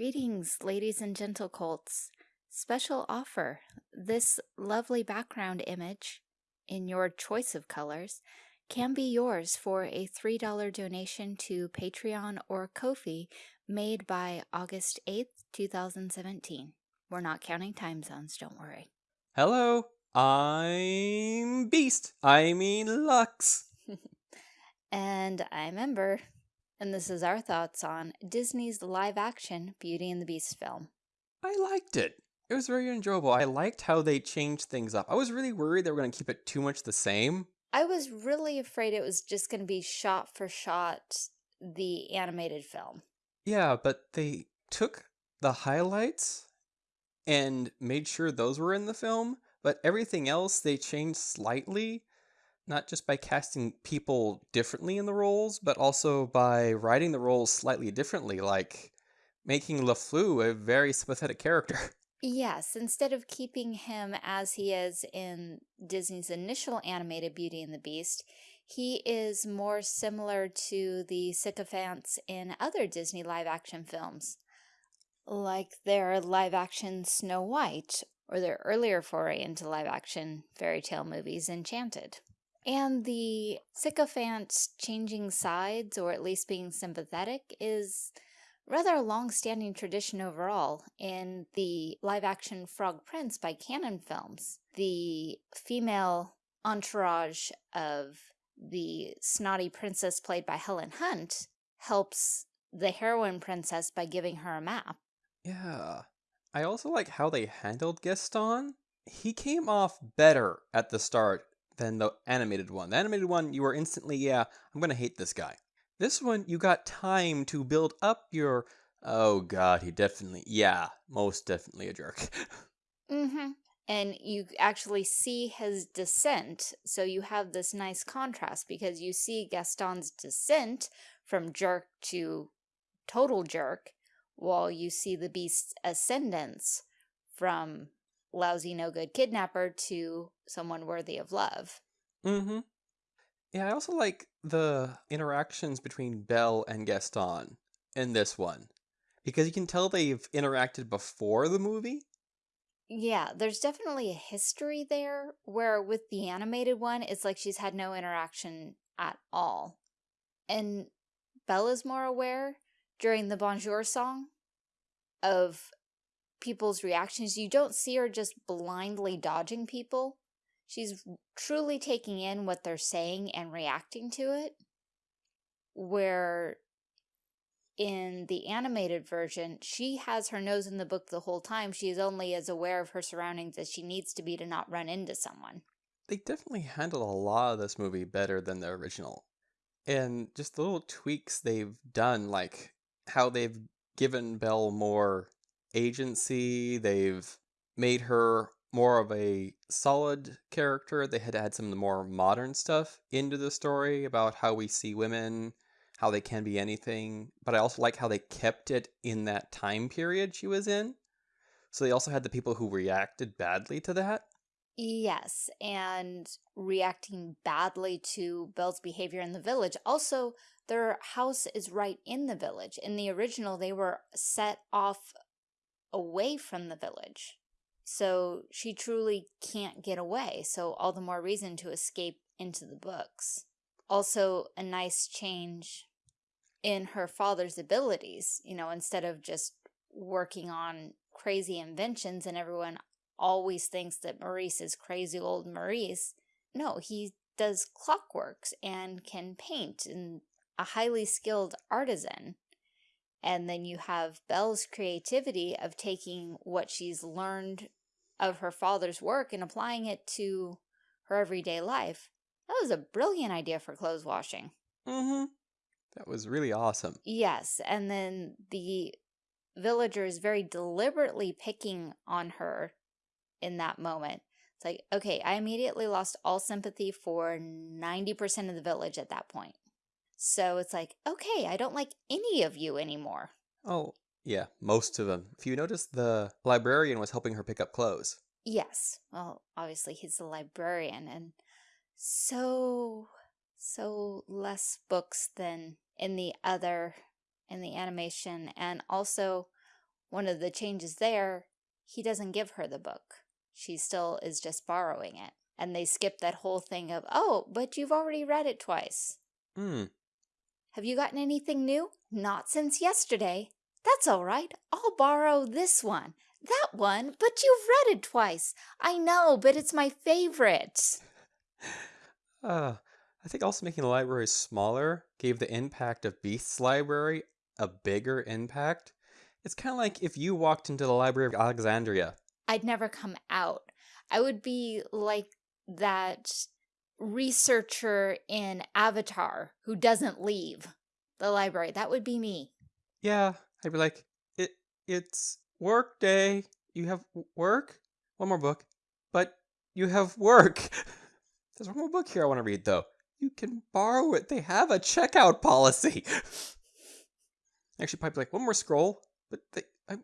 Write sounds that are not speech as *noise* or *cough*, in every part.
Greetings, ladies and gentle colts. Special offer. This lovely background image in your choice of colors can be yours for a $3 donation to Patreon or Ko-fi made by August 8th, 2017. We're not counting time zones, don't worry. Hello, I'm Beast. I mean Lux. *laughs* And I'm Ember, and this is our thoughts on Disney's live-action Beauty and the Beast film. I liked it. It was very enjoyable. I liked how they changed things up. I was really worried they were going to keep it too much the same. I was really afraid it was just going to be shot for shot the animated film. Yeah, but they took the highlights and made sure those were in the film, but everything else they changed slightly, not just by casting people differently in the roles, but also by writing the roles slightly differently, like making LeFleur a very sympathetic character. *laughs* Yes, instead of keeping him as he is in Disney's initial animated Beauty and the Beast, he is more similar to the sycophants in other Disney live-action films, like their live-action Snow White or their earlier foray into live-action fairy tale movies, Enchanted. And the sycophant changing sides, or at least being sympathetic, is rather a long-standing tradition overall in the live-action Frog Prince by Cannon Films. The female entourage of the snotty princess played by Helen Hunt helps the heroine princess by giving her a map. Yeah. I also like how they handled Gaston. He came off better at the start than the animated one. The animated one, you were instantly, yeah, I'm going to hate this guy. This one, you got time to build up your, oh god, he definitely, yeah, most definitely a jerk. *laughs* mm-hmm. And you actually see his descent, so you have this nice contrast because you see Gaston's descent from jerk to total jerk, while you see the beast's ascendance from lousy no good kidnapper to someone worthy of love. Mm-hmm. Yeah, I also like the interactions between Belle and Gaston in this one. Because you can tell they've interacted before the movie. Yeah, there's definitely a history there, where with the animated one, it's like she's had no interaction at all. And Bella's more aware during the Bonjour song of people's reactions. You don't see her just blindly dodging people. She's truly taking in what they're saying and reacting to it. Where in the animated version, she has her nose in the book the whole time. She is only as aware of her surroundings as she needs to be to not run into someone. They definitely handled a lot of this movie better than the original. And just the little tweaks they've done, like how they've given Belle more agency, they've made her more of a solid character. They had to add some of the more modern stuff into the story about how we see women, how they can be anything. But I also like how they kept it in that time period she was in. So they also had the people who reacted badly to that. Yes, and reacting badly to Belle's behavior in the village. Also, their house is right in the village. In the original, they were set off away from the village. So she truly can't get away, so all the more reason to escape into the books. Also, a nice change in her father's abilities, you know, instead of just working on crazy inventions and everyone always thinks that Maurice is crazy old Maurice. No, he does clockworks and can paint and a highly skilled artisan. And then you have Belle's creativity of taking what she's learned of her father's work and applying it to her everyday life. That was a brilliant idea for clothes washing. Mm-hmm. That was really awesome. Yes, and then the villagers very deliberately picking on her in that moment. It's like, okay, I immediately lost all sympathy for 90% of the village at that point. So it's like, okay, I don't like any of you anymore. Oh, yeah, most of them. If you notice, the librarian was helping her pick up clothes. Yes. Well, obviously he's the librarian and so, so less books than in the other, in the animation. And also one of the changes there, he doesn't give her the book. She still is just borrowing it. And they skip that whole thing of, oh, but you've already read it twice. Hmm. Have you gotten anything new? Not since yesterday. That's all right. I'll borrow this one. That one, but you've read it twice. I know, but it's my favorite. *laughs* Uh, I think also making the library smaller gave the impact of Beast's library a bigger impact. It's kind of like if you walked into the Library of Alexandria. I'd never come out. I would be like that researcher in Avatar who doesn't leave the library. That would be me. Yeah, I'd be like, it it's work day. You have work? One more book. But you have work. *laughs* There's one more book here I want to read, though. You can borrow it. They have a checkout policy. *laughs* Actually, probably like, one more scroll. But they... I,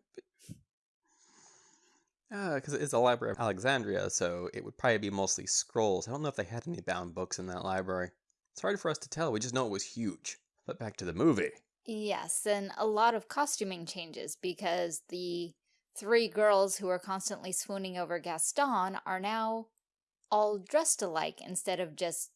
Because uh, it's a library of Alexandria, so it would probably be mostly scrolls. I don't know if they had any bound books in that library. It's hard for us to tell. We just know it was huge. But back to the movie. Yes, and a lot of costuming changes because the three girls who are constantly swooning over Gaston are now all dressed alike instead of just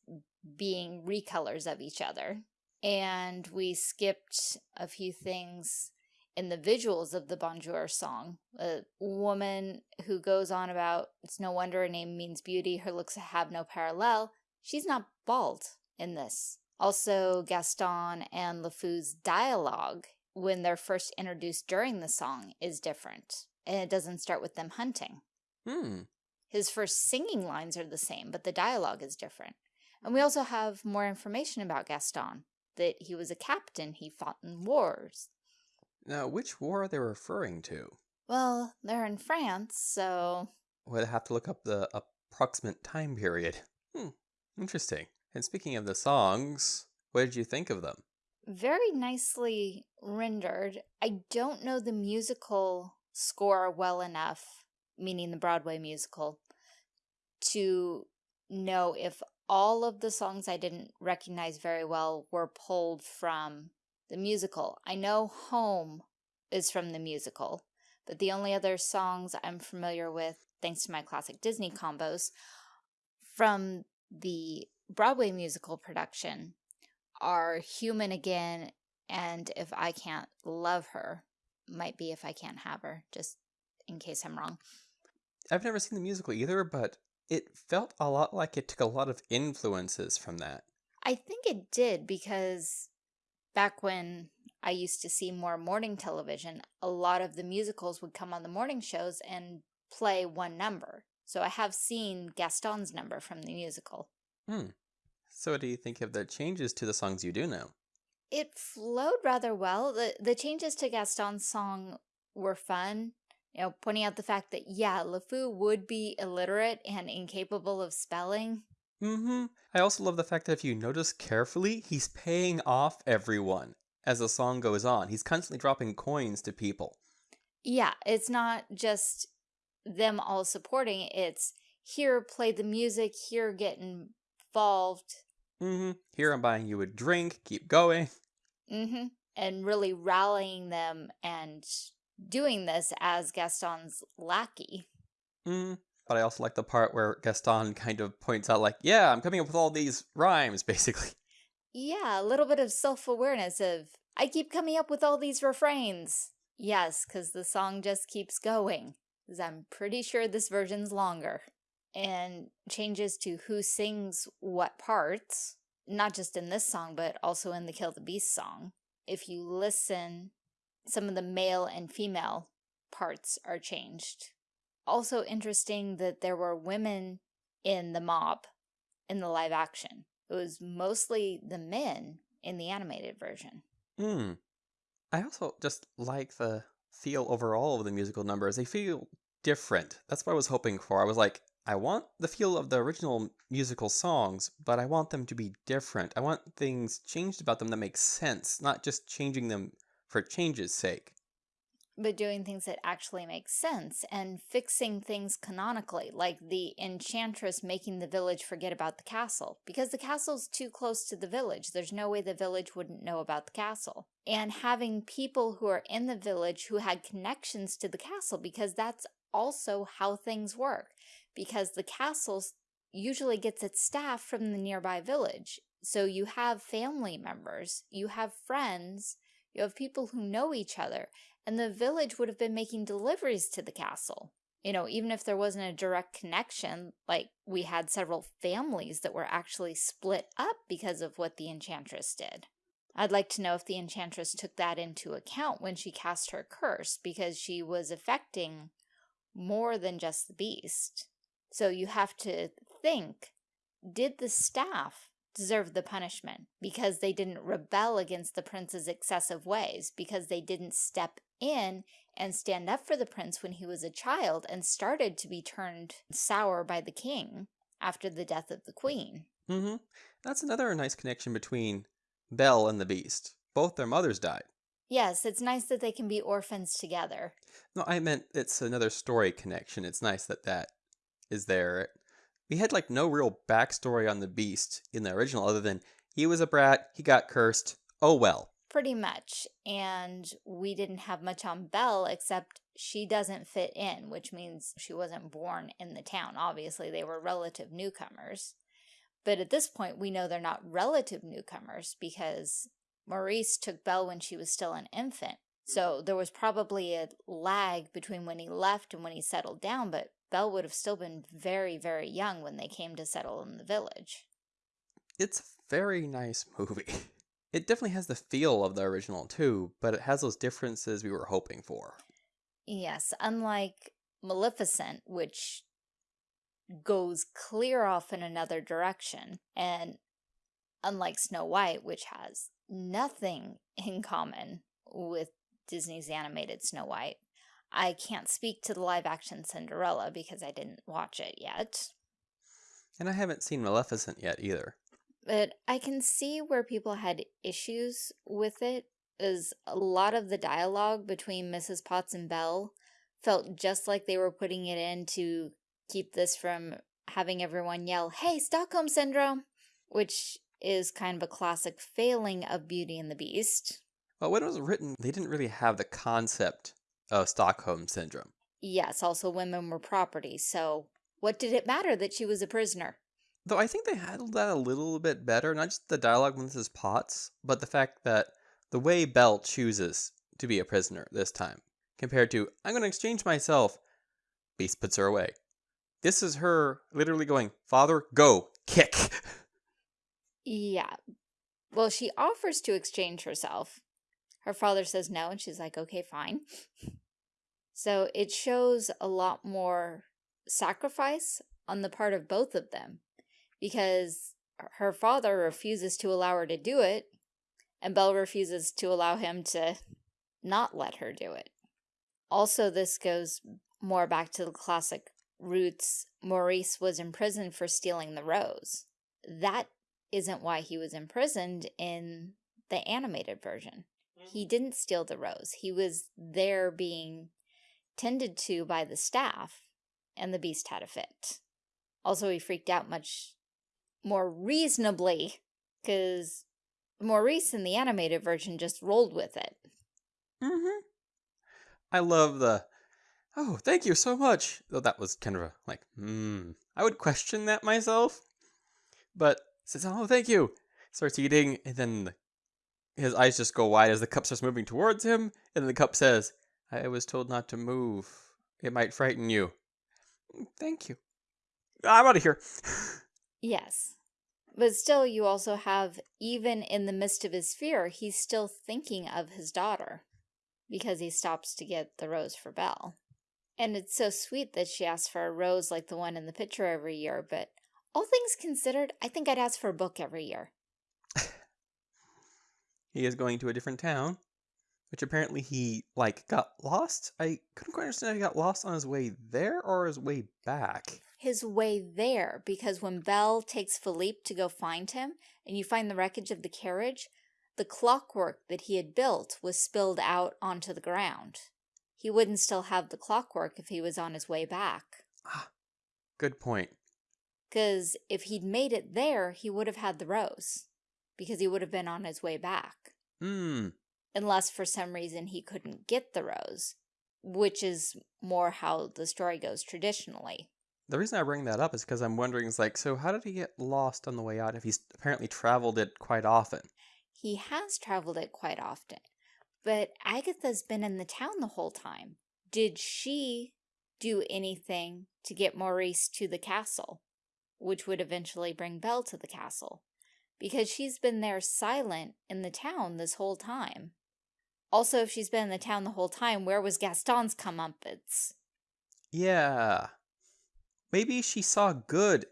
being recolors of each other. And we skipped a few things in the visuals of the Bonjour song. A woman who goes on about, it's no wonder her name means beauty, her looks have no parallel. She's not bald in this. Also, Gaston and LeFou's dialogue, when they're first introduced during the song, is different. And it doesn't start with them hunting. Hmm. His first singing lines are the same, but the dialogue is different. And we also have more information about Gaston, that he was a captain, he fought in wars. Now, which war are they referring to? Well, they're in France, so... We'd have to look up the approximate time period. Hmm, interesting. And speaking of the songs, what did you think of them? Very nicely rendered. I don't know the musical score well enough, meaning the Broadway musical, to know if all of the songs I didn't recognize very well were pulled from the musical. I know Home is from the musical, but the only other songs I'm familiar with, thanks to my classic Disney combos, from the Broadway musical production are Human Again and If I Can't Love Her. Might be If I Can't Have Her, just in case I'm wrong. I've never seen the musical either, but it felt a lot like it took a lot of influences from that. I think it did because back when I used to see more morning television, a lot of the musicals would come on the morning shows and play one number. So I have seen Gaston's number from the musical. Hmm. So what do you think of the changes to the songs you do know? It flowed rather well. The, the changes to Gaston's song were fun. You know, pointing out the fact that, yeah, LeFou would be illiterate and incapable of spelling. Mm-hmm. I also love the fact that if you notice carefully, he's paying off everyone as the song goes on. He's constantly dropping coins to people. Yeah, it's not just them all supporting. It's here, play the music, here, get involved. Mm-hmm. Here I'm buying you a drink, keep going. Mm-hmm. And really rallying them and doing this as Gaston's lackey. Mm-hmm. But I also like the part where Gaston kind of points out like, yeah, I'm coming up with all these rhymes, *laughs* basically. Yeah, a little bit of self-awareness of, I keep coming up with all these refrains. Yes, because the song just keeps going. Because I'm pretty sure this version's longer and changes to who sings what parts, not just in this song, but also in the Kill the Beast song. If you listen, some of the male and female parts are changed. Also interesting that there were women in the mob in the live action. It was mostly the men in the animated version. Hmm. I also just like the feel overall of the musical numbers. They feel different. That's what I was hoping for. I was like, I want the feel of the original musical songs, but I want them to be different. I want things changed about them that make sense, not just changing them for change's sake. but doing things that actually make sense and fixing things canonically, like the enchantress making the village forget about the castle, because the castle's too close to the village. There's no way the village wouldn't know about the castle. And having people who are in the village who had connections to the castle, because that's also how things work, because the castle usually gets its staff from the nearby village. So you have family members, you have friends, you have people who know each other, and the village would have been making deliveries to the castle. You know, even if there wasn't a direct connection, like we had several families that were actually split up because of what the Enchantress did. I'd like to know if the Enchantress took that into account when she cast her curse, because she was affecting more than just the beast. So you have to think, did the staff deserve the punishment because they didn't rebel against the prince's excessive ways, because they didn't step in and stand up for the prince when he was a child and started to be turned sour by the king after the death of the queen. Mm-hmm. That's another nice connection between Belle and the Beast. Both their mothers died. Yes, it's nice that they can be orphans together. No, I meant it's another story connection. It's nice that that is there. We had like no real backstory on the Beast in the original other than he was a brat, he got cursed, oh well. Pretty much. And we didn't have much on Belle except she doesn't fit in, which means she wasn't born in the town. Obviously, they were relative newcomers. But at this point, we know they're not relative newcomers because Maurice took Belle when she was still an infant. So there was probably a lag between when he left and when he settled down, but Belle would have still been very, very young when they came to settle in the village. It's a very nice movie. *laughs* It definitely has the feel of the original too, but it has those differences we were hoping for. Yes, unlike Maleficent, which goes clear off in another direction, and unlike Snow White, which has nothing in common with Disney's animated Snow White, I can't speak to the live-action Cinderella because I didn't watch it yet. And I haven't seen Maleficent yet either. But I can see where people had issues with it, as a lot of the dialogue between Mrs. Potts and Belle felt just like they were putting it in to keep this from having everyone yell, hey, Stockholm Syndrome, which is kind of a classic failing of Beauty and the Beast. Well, when it was written, they didn't really have the concept of Stockholm Syndrome. Yes, also women were property, so what did it matter that she was a prisoner? Though I think they handled that a little bit better, not just the dialogue with Mrs. Potts, but the fact that the way Belle chooses to be a prisoner this time, compared to, I'm going to exchange myself, Beast puts her away. This is her literally going, Father, go, kick. *laughs* Yeah. Well, she offers to exchange herself, her father says no, and she's like, okay, fine. So it shows a lot more sacrifice on the part of both of them because her father refuses to allow her to do it and Belle refuses to allow him to not let her do it. Also, this goes more back to the classic roots. Maurice was imprisoned for stealing the rose. That isn't why he was imprisoned in the animated version. He didn't steal the rose. He was there being tended to by the staff, and the beast had a fit. Also, he freaked out much more reasonably, because Maurice in the animated version just rolled with it. Mm-hmm. I love the, oh, thank you so much. Though that was kind of a, like, hmm. I would question that myself. But says, oh, thank you. Starts eating, and then the his eyes just go wide as the cup starts moving towards him, and the cup says, I was told not to move. It might frighten you. Thank you. I'm out of here. yes. But still, you also have, even in the midst of his fear, he's still thinking of his daughter because he stops to get the rose for Belle. And it's so sweet that she asks for a rose like the one in the picture every year, but all things considered, I think I'd ask for a book every year. He is going to a different town, which apparently he, like, got lost. I couldn't quite understand if he got lost on his way there or his way back. His way there, because when Belle takes Philippe to go find him, and you find the wreckage of the carriage, the clockwork that he had built was spilled out onto the ground. he wouldn't still have the clockwork if he was on his way back. Ah, good point. Because if he'd made it there, he would have had the rose. Because he would have been on his way back. Hmm. Unless for some reason he couldn't get the rose. Which is more how the story goes traditionally. The reason I bring that up is because I'm wondering, is like, so how did he get lost on the way out if he's apparently traveled it quite often? He has traveled it quite often. But Agatha's been in the town the whole time. Did she do anything to get Maurice to the castle? Which would eventually bring Belle to the castle. Because she's been there silent in the town this whole time. Also, if she's been in the town the whole time, where was Gaston's comeuppance? Yeah. Maybe she saw good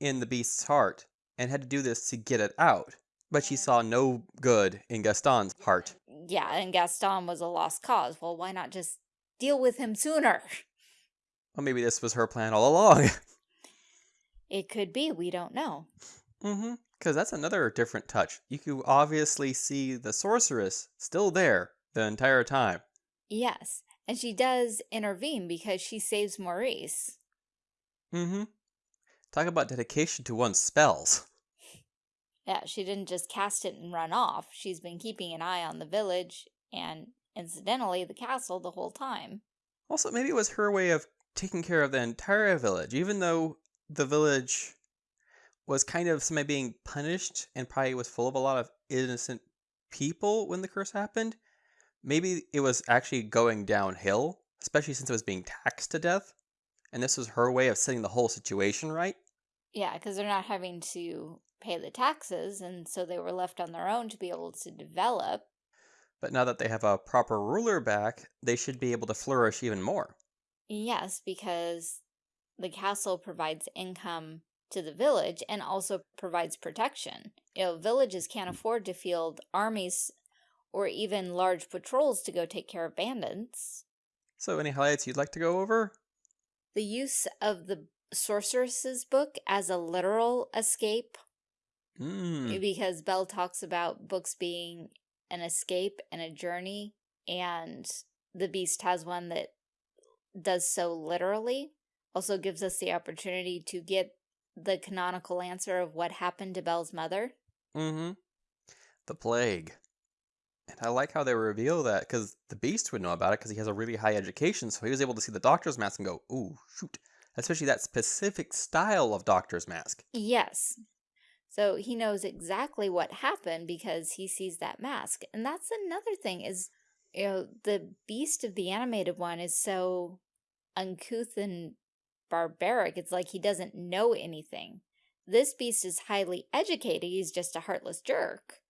in the beast's heart and had to do this to get it out. But she saw no good in Gaston's heart. Yeah, and Gaston was a lost cause. Well, why not just deal with him sooner? Well, maybe this was her plan all along. *laughs* it could be. We don't know. Mm-hmm. Because that's another different touch. You can obviously see the sorceress still there the entire time. Yes, and she does intervene because she saves Maurice. Mm-hmm. Talk about dedication to one's spells. Yeah, she didn't just cast it and run off. She's been keeping an eye on the village and, incidentally, the castle the whole time. Also, maybe it was her way of taking care of the entire village, even though the village was kind of somebody being punished and probably was full of a lot of innocent people when the curse happened. Maybe it was actually going downhill, especially since it was being taxed to death. And this was her way of setting the whole situation right. Yeah, because they're not having to pay the taxes, and so they were left on their own to be able to develop. But now that they have a proper ruler back, they should be able to flourish even more. Yes, because the castle provides income to the village and also provides protection. You know, villages can't mm. afford to field armies or even large patrols to go take care of bandits. So any highlights you'd like to go over? The use of the sorceress's book as a literal escape Mm. Because Belle talks about books being an escape and a journey, and the Beast has one that does so literally. Also gives us the opportunity to get the canonical answer of what happened to Belle's mother. Mm-hmm. The plague. And I like how they reveal that, because the Beast would know about it because he has a really high education, so he was able to see the doctor's mask and go, ooh, shoot. Especially that specific style of doctor's mask. Yes. So he knows exactly what happened because he sees that mask. And that's another thing is, you know, the beast of the animated one is so uncouth and barbaric. It's like he doesn't know anything. This beast is highly educated. He's just a heartless jerk.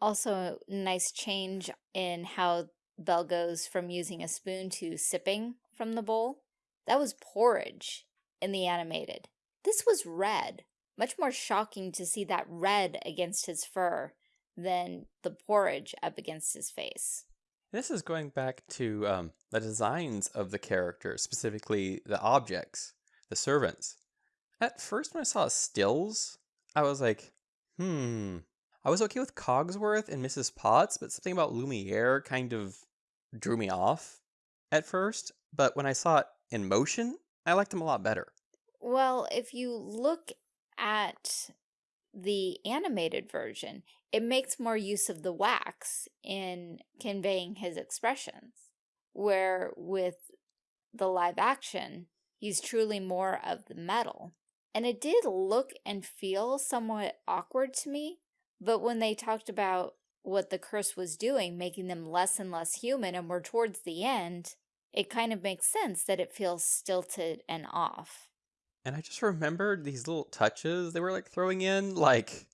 Also, nice change in how Belle goes from using a spoon to sipping from the bowl. That was porridge in the animated. This was red. Much more shocking to see that red against his fur than the porridge up against his face. This is going back to um, the designs of the characters, specifically the objects, the servants. At first, when I saw stills, I was like, hmm. I was okay with Cogsworth and Mrs. Potts, but something about Lumiere kind of drew me off at first. But when I saw it in motion, I liked him a lot better. Well, if you look at the animated version, it makes more use of the wax in conveying his expressions. Where with the live action, he's truly more of the metal. And it did look and feel somewhat awkward to me, but when they talked about what the curse was doing, making them less and less human, and we're towards the end, it kind of makes sense that it feels stilted and off. And I just remembered these little touches they were like throwing in, like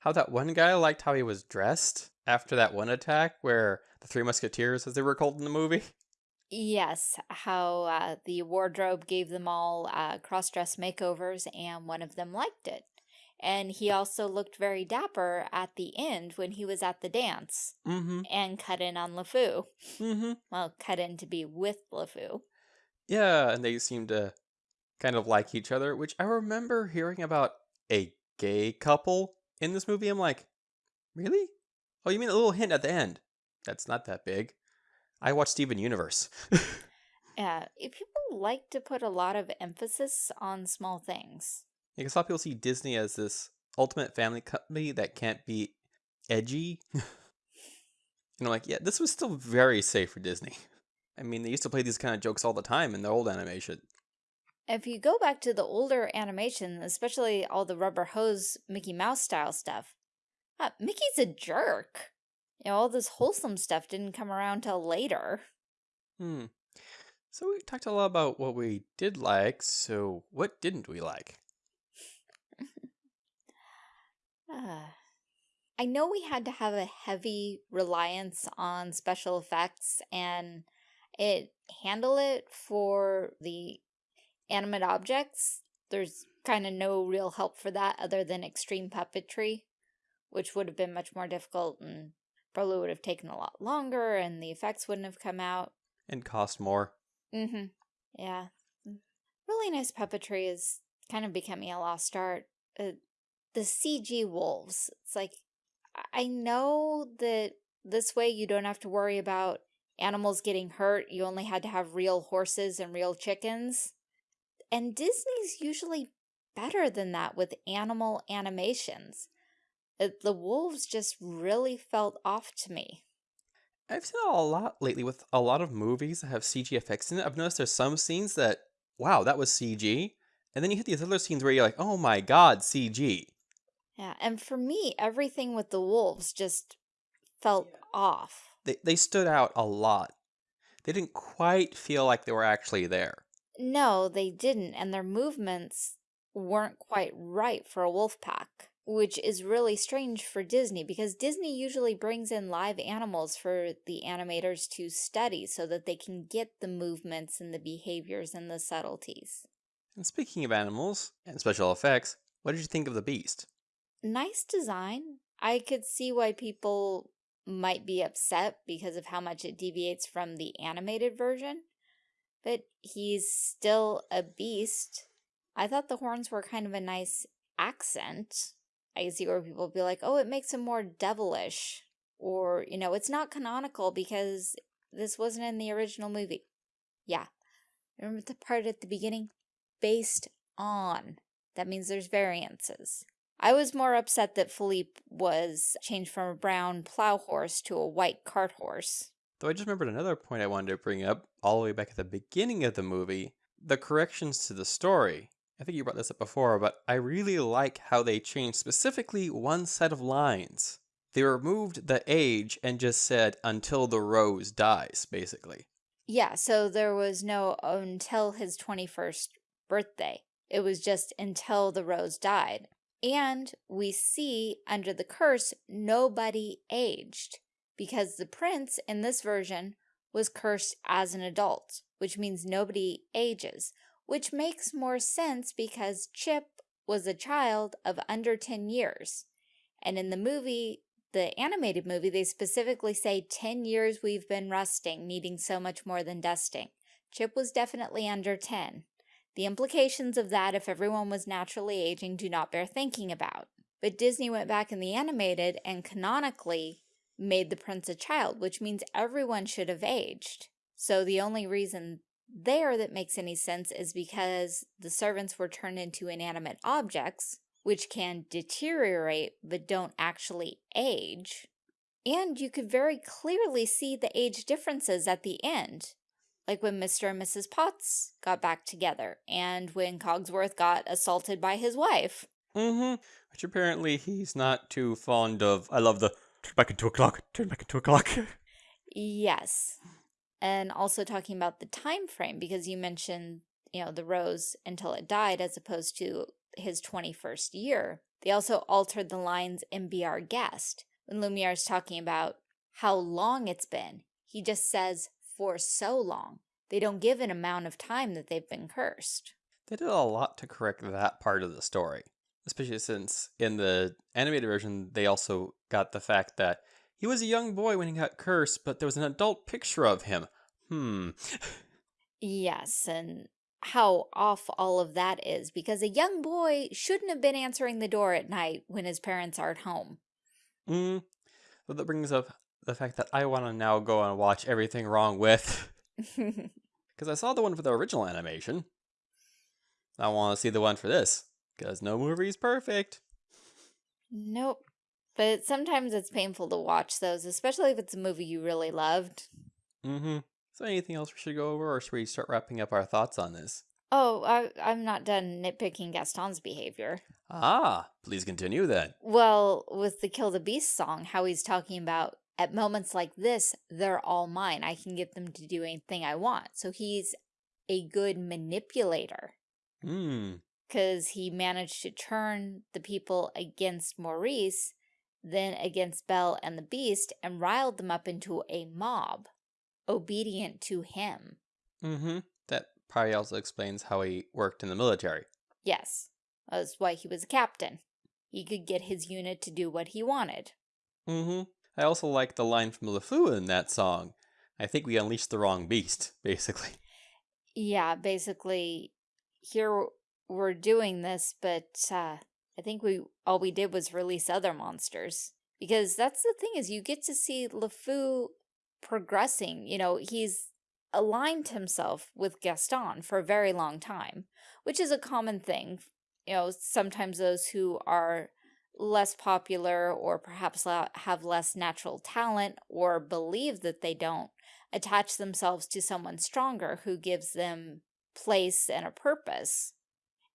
how that one guy liked how he was dressed after that one attack where the Three Musketeers, as they were called in the movie. Yes, how uh, the wardrobe gave them all uh, cross-dress makeovers and one of them liked it. And he also looked very dapper at the end when he was at the dance mm -hmm. and cut in on LeFou. Mm -hmm. Well, cut in to be with LeFou. Yeah, and they seemed to kind of like each other, which I remember hearing about a gay couple in this movie. I'm like, really? Oh, you mean a little hint at the end? That's not that big. I watch Steven Universe. *laughs* Yeah, eh, people like to put a lot of emphasis on small things. Yeah, because a lot of people see Disney as this ultimate family company that can't be edgy. *laughs* and I'm like, yeah, this was still very safe for Disney. I mean, they used to play these kind of jokes all the time in the old animation. If you go back to the older animation, especially all the rubber hose Mickey Mouse style stuff, uh, Mickey's a jerk. You know, all this wholesome stuff didn't come around till later. Hmm. So we talked a lot about what we did like, so what didn't we like? *laughs* uh, I know we had to have a heavy reliance on special effects and it handle it for the animate objects. There's kind of no real help for that other than extreme puppetry, which would have been much more difficult and probably would have taken a lot longer and the effects wouldn't have come out. And cost more. Mm-hmm. Yeah. Really nice puppetry is kind of becoming a lost art. Uh, the CG wolves. It's like, I know that this way you don't have to worry about animals getting hurt. You only had to have real horses and real chickens. And Disney's usually better than that with animal animations. Uh, the wolves just really felt off to me. I've seen a lot lately with a lot of movies that have CG effects in it. I've noticed there's some scenes that, wow, that was CG. And then you hit these other scenes where you're like, oh my god, CG. Yeah, and for me, everything with the wolves just felt yeah. off. They, they stood out a lot. They didn't quite feel like they were actually there. No, they didn't, and their movements weren't quite right for a wolf pack which is really strange for Disney because Disney usually brings in live animals for the animators to study so that they can get the movements and the behaviors and the subtleties. And speaking of animals and special effects, what did you think of the beast? Nice design. I could see why people might be upset because of how much it deviates from the animated version, but he's still a beast. I thought the horns were kind of a nice accent. I see where people be like, oh, it makes him more devilish. Or, you know, it's not canonical because this wasn't in the original movie. Yeah. Remember the part at the beginning? Based on. That means there's variances. I was more upset that Philippe was changed from a brown plow horse to a white cart horse. Though I just remembered another point I wanted to bring up all the way back at the beginning of the movie. The corrections to the story. I think you brought this up before, but I really like how they changed specifically one set of lines. They removed the age and just said until the rose dies, basically. Yeah, so there was no until his 21st birthday. It was just until the rose died. And we see under the curse, nobody aged because the prince in this version was cursed as an adult, which means nobody ages which makes more sense because Chip was a child of under 10 years. And in the movie, the animated movie, they specifically say 10 years we've been rusting, needing so much more than dusting. Chip was definitely under 10. The implications of that if everyone was naturally aging do not bear thinking about. But Disney went back in the animated and canonically made the prince a child, which means everyone should have aged. So the only reason there that makes any sense is because the servants were turned into inanimate objects, which can deteriorate but don't actually age. And you could very clearly see the age differences at the end, like when Mr. and Mrs. Potts got back together, and when Cogsworth got assaulted by his wife. Mm-hmm. Which apparently he's not too fond of. I love the turn back into a clock, turn back into a clock. *laughs* yes and also talking about the time frame because you mentioned you know the rose until it died as opposed to his 21st year. They also altered the lines in be our guest. When lumiere is talking about how long it's been he just says for so long. They don't give an amount of time that they've been cursed. They did a lot to correct that part of the story especially since in the animated version they also got the fact that he was a young boy when he got cursed, but there was an adult picture of him. Hmm. yes, and how off all of that is, because a young boy shouldn't have been answering the door at night when his parents aren't home. Hmm. Well, that brings up the fact that I want to now go and watch everything wrong with. Because *laughs* because I saw the one for the original animation. I want to see the one for this, because no movie is perfect. Nope. But sometimes it's painful to watch those, especially if it's a movie you really loved. Mm-hmm. Is there anything else we should go over, or should we start wrapping up our thoughts on this? Oh, I, I'm not done nitpicking Gaston's behavior. Ah, please continue then. Well, with the Kill the Beast song, how he's talking about at moments like this, they're all mine. I can get them to do anything I want. So he's a good manipulator. Hmm. Because he managed to turn the people against Maurice, then against Belle and the Beast, and riled them up into a mob, obedient to him. Mm-hmm. That probably also explains how he worked in the military. Yes, that's why he was a captain. He could get his unit to do what he wanted. Mm-hmm. I also like the line from LeFou in that song. I think we unleashed the wrong beast, *laughs* basically. Yeah, basically, here we're doing this, but uh, I think we all we did was release other monsters. Because that's the thing is you get to see LeFou progressing. You know, he's aligned himself with Gaston for a very long time, which is a common thing. You know, sometimes those who are less popular or perhaps have less natural talent or believe that they don't attach themselves to someone stronger who gives them place and a purpose.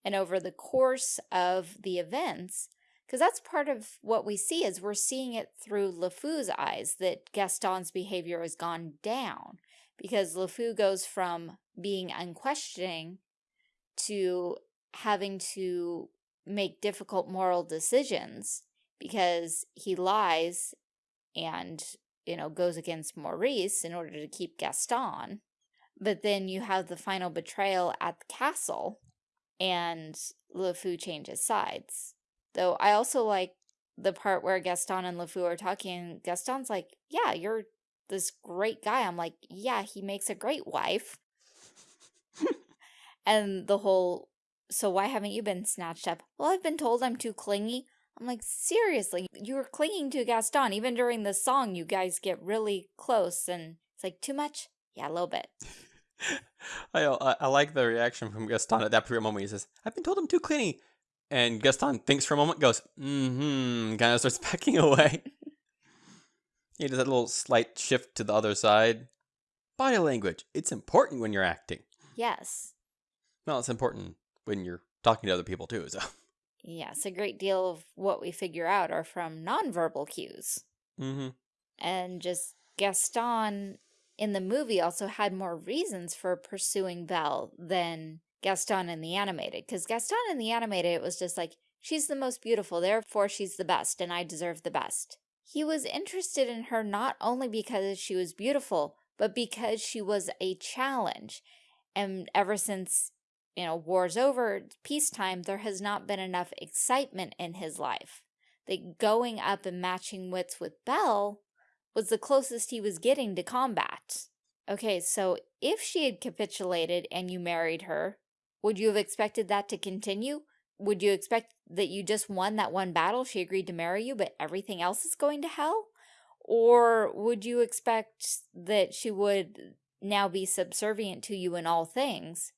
And over the course of the events, because that's part of what we see is we're seeing it through LeFou's eyes that Gaston's behavior has gone down because LeFou goes from being unquestioning to having to make difficult moral decisions because he lies and, you know, goes against Maurice in order to keep Gaston. But then you have the final betrayal at the castle and LeFou changes sides. Though I also like the part where Gaston and LeFou are talking. Gaston's like, yeah, you're this great guy. I'm like, yeah, he makes a great wife. *laughs* and the whole so why haven't you been snatched up? Well, I've been told I'm too clingy. I'm like, seriously, you were clinging to Gaston. Even during the song, you guys get really close. And it's like, too much? Yeah, a little bit. *laughs* I, I, I like the reaction from Gaston at that particular moment. He says, I've been told I'm too clingy. And Gaston thinks for a moment, goes, mm-hmm, kind of *laughs* starts backing away. he does a little slight shift to the other side. Body language. It's important when you're acting. Yes. Well, it's important when you're talking to other people too. So *laughs* yes, a great deal of what we figure out are from nonverbal cues. Mm-hmm. And just Gaston in the movie also had more reasons for pursuing Belle than Gaston in the animated. Because Gaston in the animated, it was just like, she's the most beautiful, therefore she's the best, and I deserve the best. He was interested in her not only because she was beautiful, but because she was a challenge. And ever since you know, war's over, peacetime, there has not been enough excitement in his life. That going up and matching wits with Belle was the closest he was getting to combat. Okay, so if she had capitulated and you married her, would you have expected that to continue? Would you expect that you just won that one battle, she agreed to marry you, but everything else is going to hell? Or would you expect that she would now be subservient to you in all things,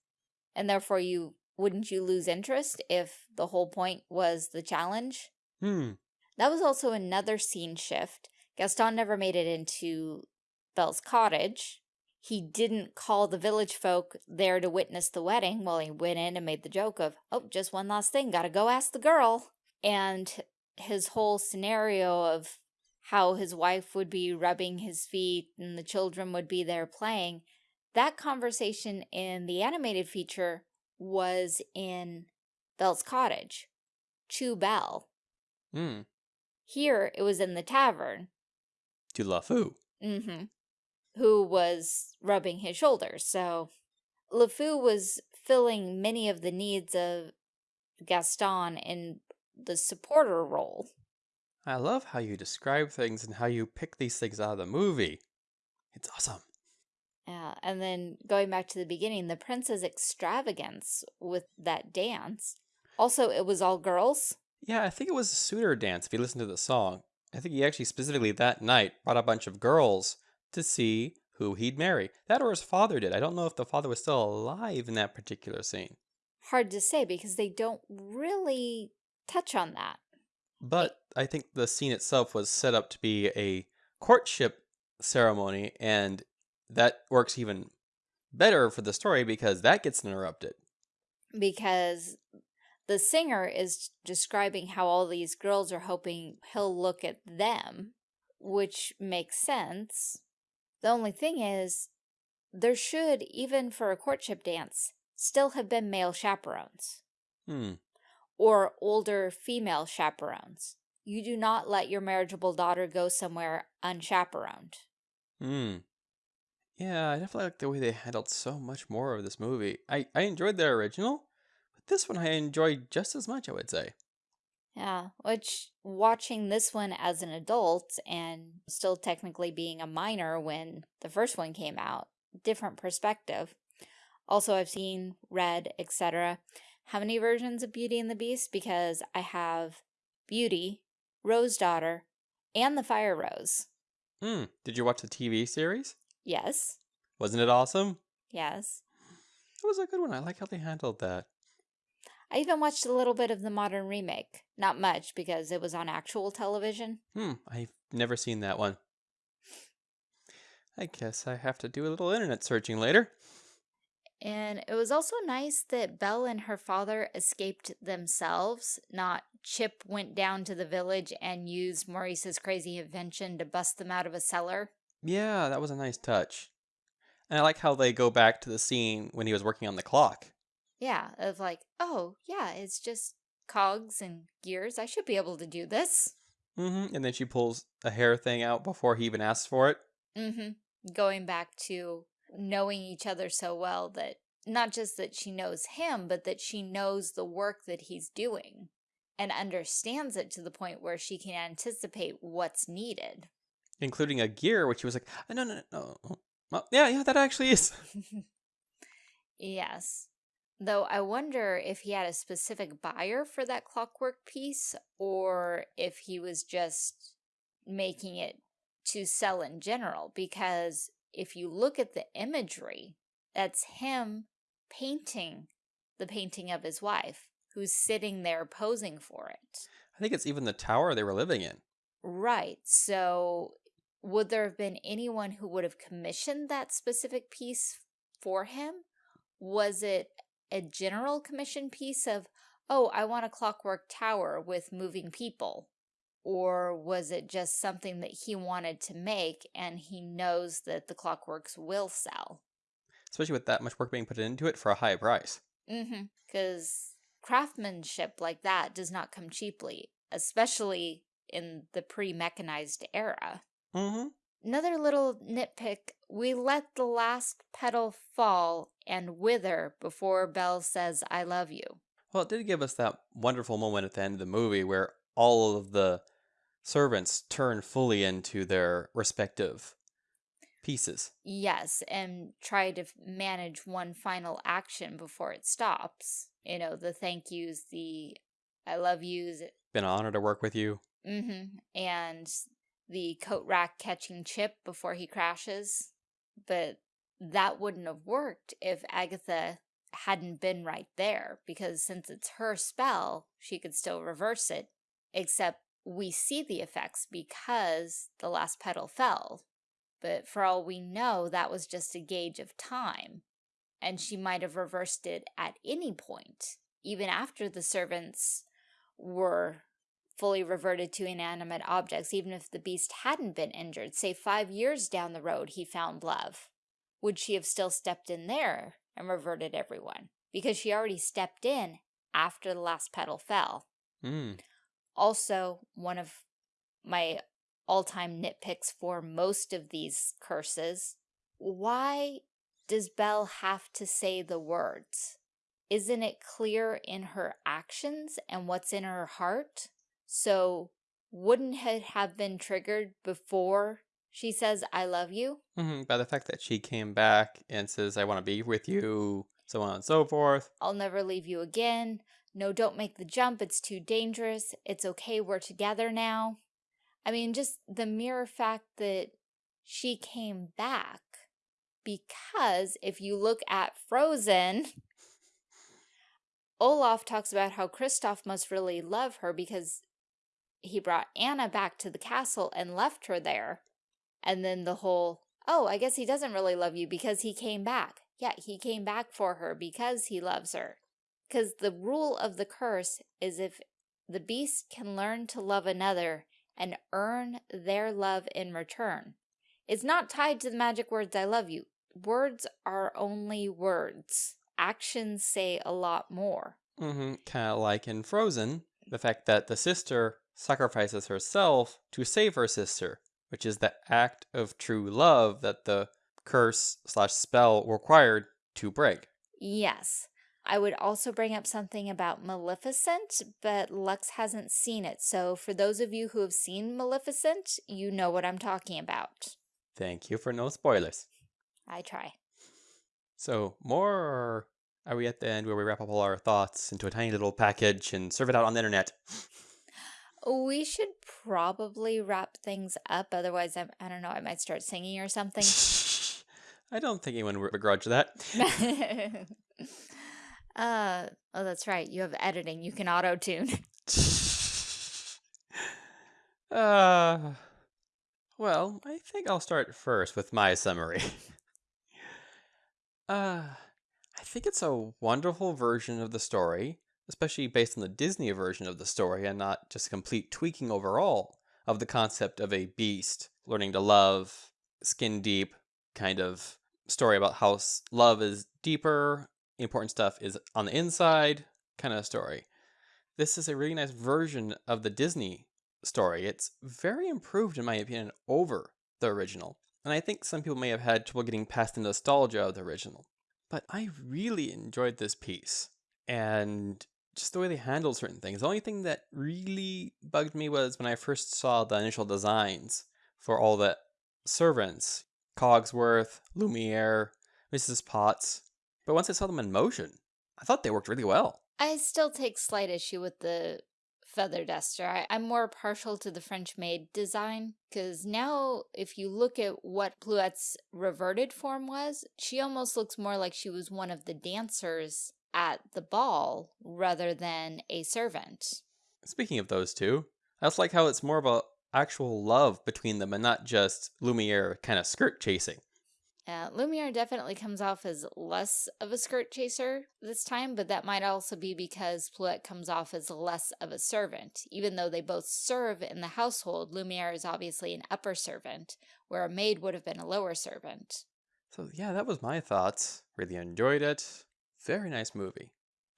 and therefore you wouldn't you lose interest if the whole point was the challenge? Hmm. That was also another scene shift. Gaston never made it into Belle's cottage. He didn't call the village folk there to witness the wedding. Well, he went in and made the joke of, oh, just one last thing, gotta go ask the girl. And his whole scenario of how his wife would be rubbing his feet and the children would be there playing, that conversation in the animated feature was in Belle's cottage, to Belle. Hmm. Here, it was in the tavern. To LeFou. Mm-hmm. Who was rubbing his shoulders. So, LeFou was filling many of the needs of Gaston in the supporter role. I love how you describe things and how you pick these things out of the movie. It's awesome. Yeah, and then going back to the beginning, the prince's extravagance with that dance. Also, it was all girls. Yeah, I think it was a suitor dance if you listen to the song. I think he actually specifically that night brought a bunch of girls to see who he'd marry. That or his father did. I don't know if the father was still alive in that particular scene. Hard to say because they don't really touch on that. But I think the scene itself was set up to be a courtship ceremony, and that works even better for the story because that gets interrupted. Because the singer is describing how all these girls are hoping he'll look at them, which makes sense. The only thing is, there should, even for a courtship dance, still have been male chaperones. Hmm. Or older female chaperones. You do not let your marriageable daughter go somewhere unchaperoned. Hmm. Yeah, I definitely like the way they handled so much more of this movie. I, I enjoyed the original, this one I enjoyed just as much, I would say. Yeah, which watching this one as an adult and still technically being a minor when the first one came out, different perspective. Also, I've seen, read, etc. How many versions of Beauty and the Beast? Because I have Beauty, Rose Daughter, and the Fire Rose. Hmm. Did you watch the TV series? Yes. Wasn't it awesome? Yes. It was a good one. I like how they handled that. I even watched a little bit of the modern remake. Not much, because it was on actual television. Hmm. I've never seen that one. I guess I have to do a little internet searching later. And it was also nice that Belle and her father escaped themselves, not Chip went down to the village and used Maurice's crazy invention to bust them out of a cellar. Yeah, that was a nice touch. And I like how they go back to the scene when he was working on the clock. Yeah, of like, oh, yeah, it's just cogs and gears. I should be able to do this. Mm-hmm. And then she pulls a hair thing out before he even asks for it. Mm-hmm. Going back to knowing each other so well that not just that she knows him, but that she knows the work that he's doing and understands it to the point where she can anticipate what's needed. Including a gear, which he was like, oh, no, no, no. Well, yeah, yeah, that actually is. *laughs* yes. Though I wonder if he had a specific buyer for that clockwork piece or if he was just making it to sell in general. Because if you look at the imagery, that's him painting the painting of his wife, who's sitting there posing for it. I think it's even the tower they were living in. Right. So would there have been anyone who would have commissioned that specific piece for him? Was it a general commission piece of, oh, I want a clockwork tower with moving people? Or was it just something that he wanted to make and he knows that the clockworks will sell? Especially with that much work being put into it for a high price. Mm-hmm. Because craftsmanship like that does not come cheaply, especially in the pre-mechanized era. Mm-hmm. Another little nitpick, we let the last petal fall and wither before Belle says, I love you. Well, it did give us that wonderful moment at the end of the movie where all of the servants turn fully into their respective pieces. Yes, and try to manage one final action before it stops. You know, the thank yous, the I love yous. Been an honor to work with you. Mm-hmm. And the coat rack catching Chip before he crashes. But that wouldn't have worked if Agatha hadn't been right there, because since it's her spell, she could still reverse it, except we see the effects because the last petal fell. But for all we know, that was just a gauge of time, and she might have reversed it at any point, even after the servants were fully reverted to inanimate objects, even if the beast hadn't been injured. Say five years down the road he found love. Would she have still stepped in there and reverted everyone? Because she already stepped in after the last petal fell. Mm. Also, one of my all-time nitpicks for most of these curses, why does Belle have to say the words? Isn't it clear in her actions and what's in her heart? So wouldn't it have been triggered before she says, I love you? Mm -hmm. By the fact that she came back and says, I want to be with you, so on and so forth. I'll never leave you again. No, don't make the jump. It's too dangerous. It's okay. We're together now. I mean, just the mere fact that she came back because if you look at Frozen, *laughs* Olaf talks about how Kristoff must really love her because he brought Anna back to the castle and left her there. And then the whole, oh, I guess he doesn't really love you because he came back. Yeah, he came back for her because he loves her. Because the rule of the curse is if the beast can learn to love another and earn their love in return. It's not tied to the magic words, I love you. Words are only words. Actions say a lot more. Mm -hmm. Kind of like in Frozen, the fact that the sister sacrifices herself to save her sister, which is the act of true love that the curse slash spell required to break. Yes. I would also bring up something about Maleficent, but Lux hasn't seen it. So for those of you who have seen Maleficent, you know what I'm talking about. Thank you for no spoilers. I try. So more are we at the end where we wrap up all our thoughts into a tiny little package and serve it out on the internet? *laughs* We should probably wrap things up. Otherwise, I'm, I don't know, I might start singing or something. *laughs* I don't think anyone would begrudge that. *laughs* uh, oh, that's right. You have editing. You can auto-tune. *laughs* uh, well, I think I'll start first with my summary. uh, I think it's a wonderful version of the story especially based on the Disney version of the story and not just complete tweaking overall of the concept of a beast learning to love, skin deep kind of story about how love is deeper, important stuff is on the inside kind of story. This is a really nice version of the Disney story. It's very improved, in my opinion, over the original. And I think some people may have had trouble getting past the nostalgia of the original. But I really enjoyed this piece. And just the way they handle certain things. The only thing that really bugged me was when I first saw the initial designs for all the servants, Cogsworth, Lumiere, Mrs. Potts. But once I saw them in motion, I thought they worked really well. I still take slight issue with the feather duster. I, am more partial to the French maid design because now if you look at what Plumette's reverted form was, she almost looks more like she was one of the dancers at the ball rather than a servant. Speaking of those two, I also like how it's more of a actual love between them and not just Lumiere kind of skirt chasing. Uh, Lumiere definitely comes off as less of a skirt chaser this time, but that might also be because Plumette comes off as less of a servant. Even though they both serve in the household, Lumiere is obviously an upper servant, where a maid would have been a lower servant. So yeah, that was my thoughts. Really enjoyed it. Very nice movie.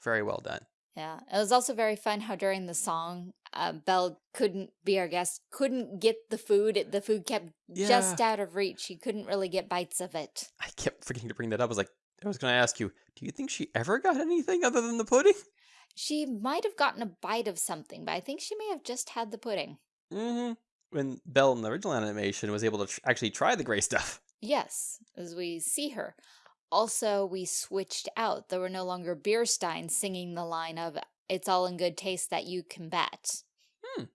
Very well done. Yeah, it was also very fun how during the song, uh, Belle couldn't be our guest, couldn't get the food. The food kept yeah. just out of reach. She couldn't really get bites of it. I kept forgetting to bring that up. I was like, I was going to ask you, do you think she ever got anything other than the pudding? She might have gotten a bite of something, but I think she may have just had the pudding. Mm-hmm. When Belle in the original animation was able to tr actually try the gray stuff. Yes, as we see her. Also, we switched out. There were no longer beer steins singing the line of, it's all in good taste that you can bet. Hmm.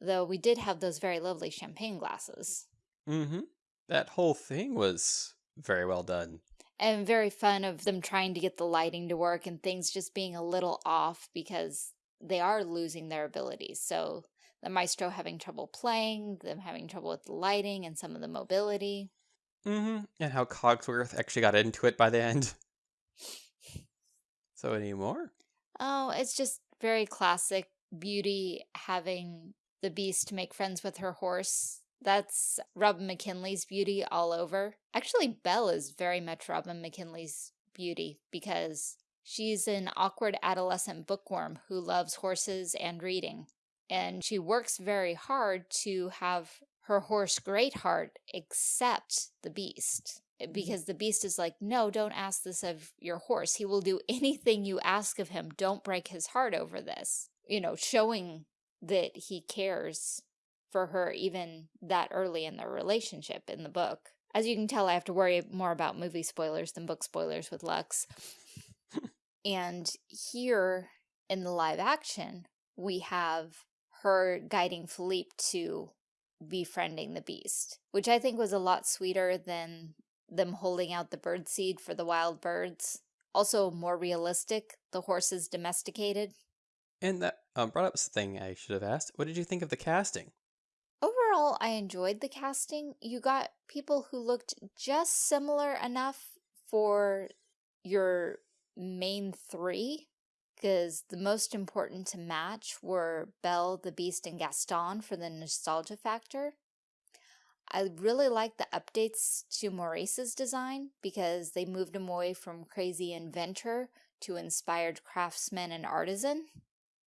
Though we did have those very lovely champagne glasses. Mm-hmm. That whole thing was very well done. And very fun of them trying to get the lighting to work and things just being a little off because they are losing their abilities. So the maestro having trouble playing, them having trouble with the lighting and some of the mobility. Mm-hmm. And how Cogsworth actually got into it by the end. so any more? Oh, it's just very classic beauty having the beast make friends with her horse. That's Robin McKinley's beauty all over. Actually, Belle is very much Robin McKinley's beauty because she's an awkward adolescent bookworm who loves horses and reading. And she works very hard to have her horse Greatheart accept the beast eh, mm-hmm. because the beast is like, no, don't ask this of your horse. He will do *laughs* anything you ask of him. Don't break his heart over this. You know, showing that he cares for her even that early in their relationship in the book. As you can tell, I have to worry more about movie spoilers than book spoilers with Lux. and here in the live action, we have her guiding Philippe to befriending the beast, which I think was a lot sweeter than them holding out the bird seed for the wild birds. Also more realistic, the horses domesticated. And that um, brought up something I should have asked. What did you think of the casting? Overall, I enjoyed the casting. You got people who looked just similar enough for your main three, because the most important to match were Belle, the Beast, and Gaston for the nostalgia factor. I really like the updates to Maurice's design because they moved him away from crazy inventor to inspired craftsman and artisan.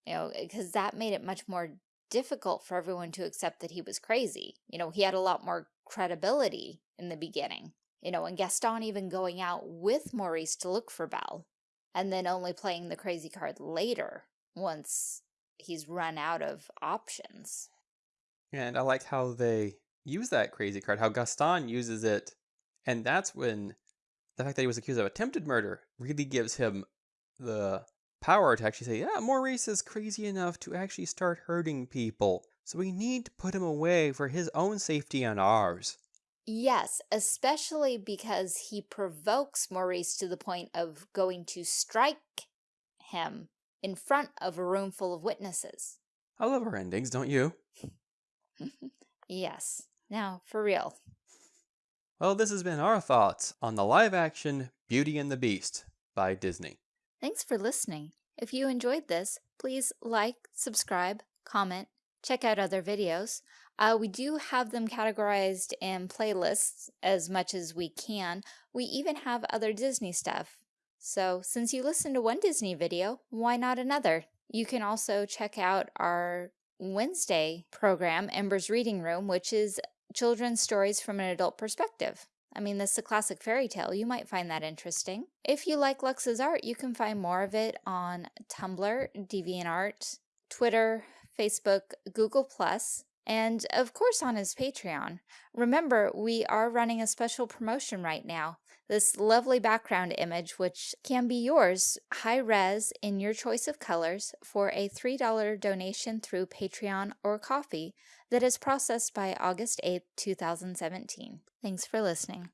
You know, because that made it much more difficult for everyone to accept that he was crazy. You know, he had a lot more credibility in the beginning. You know, and Gaston even going out with Maurice to look for Belle, and then only playing the crazy card later once he's run out of options. And I like how they use that crazy card, how Gaston uses it, and that's when the fact that he was accused of attempted murder really gives him the power to actually say, yeah, Maurice is crazy enough to actually start hurting people. So we need to put him away for his own safety and ours. Yes, especially because he provokes Maurice to the point of going to strike him in front of a room full of witnesses. I love our endings, don't you? *laughs* yes. Now, for real. Well, this has been our thoughts on the live-action Beauty and the Beast by Disney. Thanks for listening. If you enjoyed this, please like, subscribe, comment, check out other videos. Uh, we do have them categorized in playlists as much as we can. We even have other Disney stuff. So since you listened to one Disney video, why not another? You can also check out our Wednesday program, Ember's Reading Room, which is children's stories from an adult perspective. I mean, this is a classic fairy tale. You might find that interesting. If you like Lux's art, you can find more of it on Tumblr, DeviantArt, Twitter, Facebook, Google+, and of course on his Patreon. Remember, we are running a special promotion right now. This lovely background image, which can be yours high res in your choice of colors for a $3 donation through Patreon or Ko-fi that is processed by August 8, 2017. Thanks for listening.